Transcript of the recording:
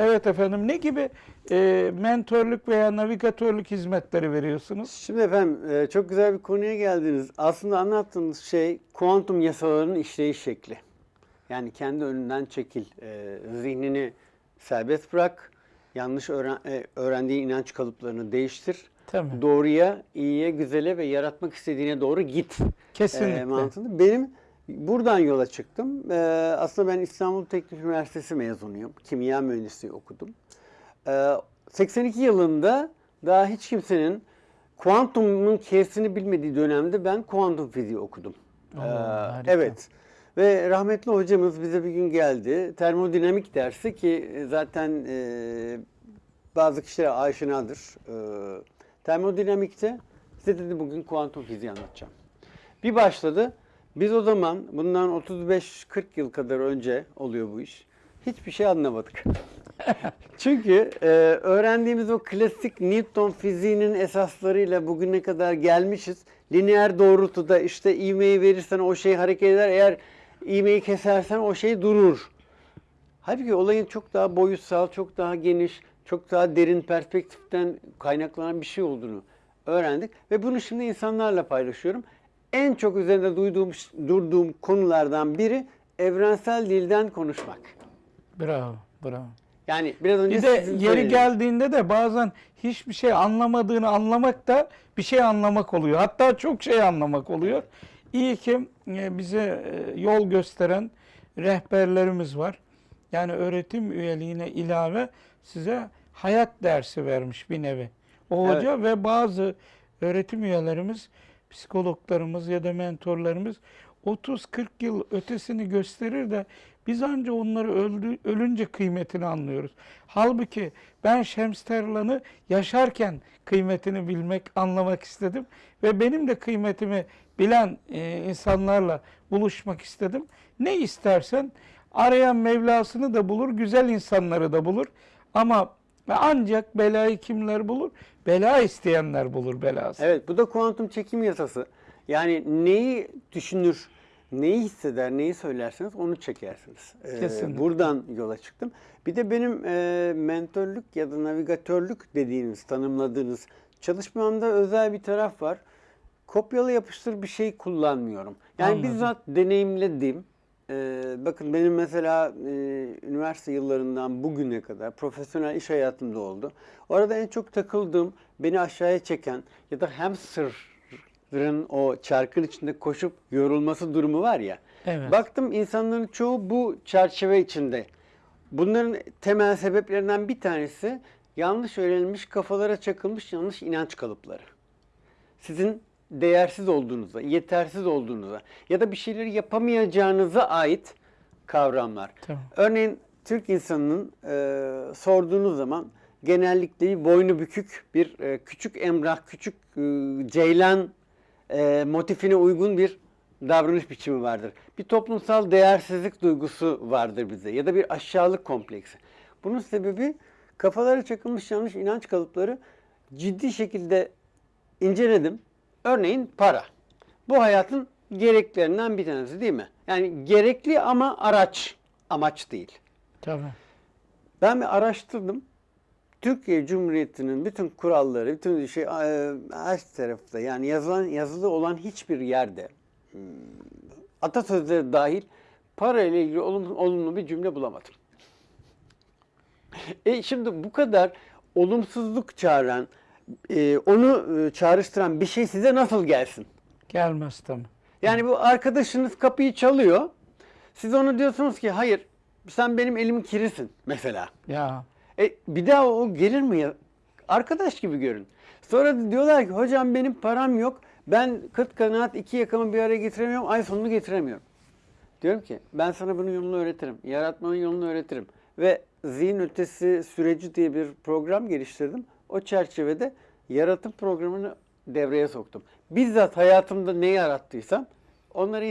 Evet efendim. Ne gibi e, mentörlük veya navigatörlük hizmetleri veriyorsunuz? Şimdi efendim e, çok güzel bir konuya geldiniz. Aslında anlattığınız şey kuantum yasalarının işleyiş şekli. Yani kendi önünden çekil, e, zihnini serbest bırak, yanlış öğren, e, öğrendiği inanç kalıplarını değiştir. Tabii. Doğruya, iyiye, güzele ve yaratmak istediğine doğru git. Kesinlikle. E, mantığında. Benim buradan yola çıktım. E, aslında ben İstanbul Teknik Üniversitesi mezunuyum. Kimya mühendisliği okudum. E, 82 yılında daha hiç kimsenin kuantumun K'sini bilmediği dönemde ben kuantum fiziği okudum. Oo, E, harika. evet. Ve rahmetli hocamız bize bir gün geldi. Termodinamik dersi ki zaten e, bazı kişilere aşinadır. E, termodinamikte size dedi bugün kuantum fiziği anlatacağım. Bir başladı. Biz o zaman bundan 35-40 yıl kadar önce oluyor bu iş. Hiçbir şey anlamadık. Çünkü e, öğrendiğimiz o klasik Newton fiziğinin esaslarıyla bugüne kadar gelmişiz. Lineer doğrultuda işte ivmeyi verirsen o şey hareket eder. Eğer ivmeyi kesersen o şey durur. Halbuki olayın çok daha boyutsal, çok daha geniş, çok daha derin perspektiften kaynaklanan bir şey olduğunu öğrendik. Ve bunu şimdi insanlarla paylaşıyorum. En çok üzerinde duyduğum, durduğum konulardan biri evrensel dilden konuşmak. Bravo, bravo. Yani biraz önce Bir de yeri söylediğiniz- geldiğinde de bazen hiçbir şey anlamadığını anlamak da bir şey anlamak oluyor. Hatta çok şey anlamak oluyor. İyi ki e, bize e, yol gösteren rehberlerimiz var. Yani öğretim üyeliğine ilave size hayat dersi vermiş bir nevi. O Evet. hoca ve bazı öğretim üyelerimiz, psikologlarımız ya da mentorlarımız 30-40 yıl ötesini gösterir de biz anca onları öldü, ölünce kıymetini anlıyoruz. Halbuki ben Şems Terlan'ı yaşarken kıymetini bilmek, anlamak istedim. Ve benim de kıymetimi bilen e, insanlarla buluşmak istedim. Ne istersen arayan Mevlasını da bulur, güzel insanları da bulur. Ama ancak belayı kimler bulur? Bela isteyenler bulur belası. Evet bu da kuantum çekim yasası. Yani neyi düşünür, neyi hisseder, neyi söylerseniz onu çekersiniz. Ee, Kesinlikle. buradan yola çıktım. Bir de benim e, mentörlük ya da navigatörlük dediğiniz, tanımladığınız çalışmamda özel bir taraf var. Kopyala yapıştır bir şey kullanmıyorum. Yani Anladım. bizzat deneyimledim. Ee, bakın benim mesela e, üniversite yıllarından bugüne kadar profesyonel iş hayatımda oldu. Orada en çok takıldığım, beni aşağıya çeken ya da hamsterın o çarkın içinde koşup yorulması durumu var ya. Evet. Baktım insanların çoğu bu çerçeve içinde. Bunların temel sebeplerinden bir tanesi yanlış öğrenilmiş, kafalara çakılmış yanlış inanç kalıpları sizin değersiz olduğunuza, yetersiz olduğunuza ya da bir şeyleri yapamayacağınıza ait kavramlar. Tamam. Örneğin Türk insanının e, sorduğunuz zaman genellikle bir boynu bükük bir e, küçük emrah, küçük e, ceylan e, motifine uygun bir davranış biçimi vardır. Bir toplumsal değersizlik duygusu vardır bize ya da bir aşağılık kompleksi. Bunun sebebi kafalara çakılmış yanlış inanç kalıpları ciddi şekilde inceledim. Örneğin para. Bu hayatın gereklerinden bir tanesi değil mi? Yani gerekli ama araç, amaç değil. Tabii. Ben bir araştırdım. Türkiye Cumhuriyeti'nin bütün kuralları, bütün şey e, her tarafta yani yazılan yazılı olan hiçbir yerde hmm, atasözleri dahil para ile ilgili olumlu, olumlu bir cümle bulamadım. E şimdi bu kadar olumsuzluk çağıran, e, onu e, çağrıştıran bir şey size nasıl gelsin? Gelmez tabii. Yani bu arkadaşınız kapıyı çalıyor. Siz ona diyorsunuz ki hayır sen benim elimin kirisin mesela. Ya E, bir daha o gelir mi ya? Arkadaş gibi görün. Sonra diyorlar ki hocam benim param yok. Ben kıt kanaat iki yakamı bir araya getiremiyorum. Ay sonunu getiremiyorum. Diyorum ki ben sana bunun yolunu öğretirim. Yaratmanın yolunu öğretirim. Ve zihin ötesi süreci diye bir program geliştirdim. O çerçevede yaratım programını devreye soktum. Bizzat hayatımda ne yarattıysam onları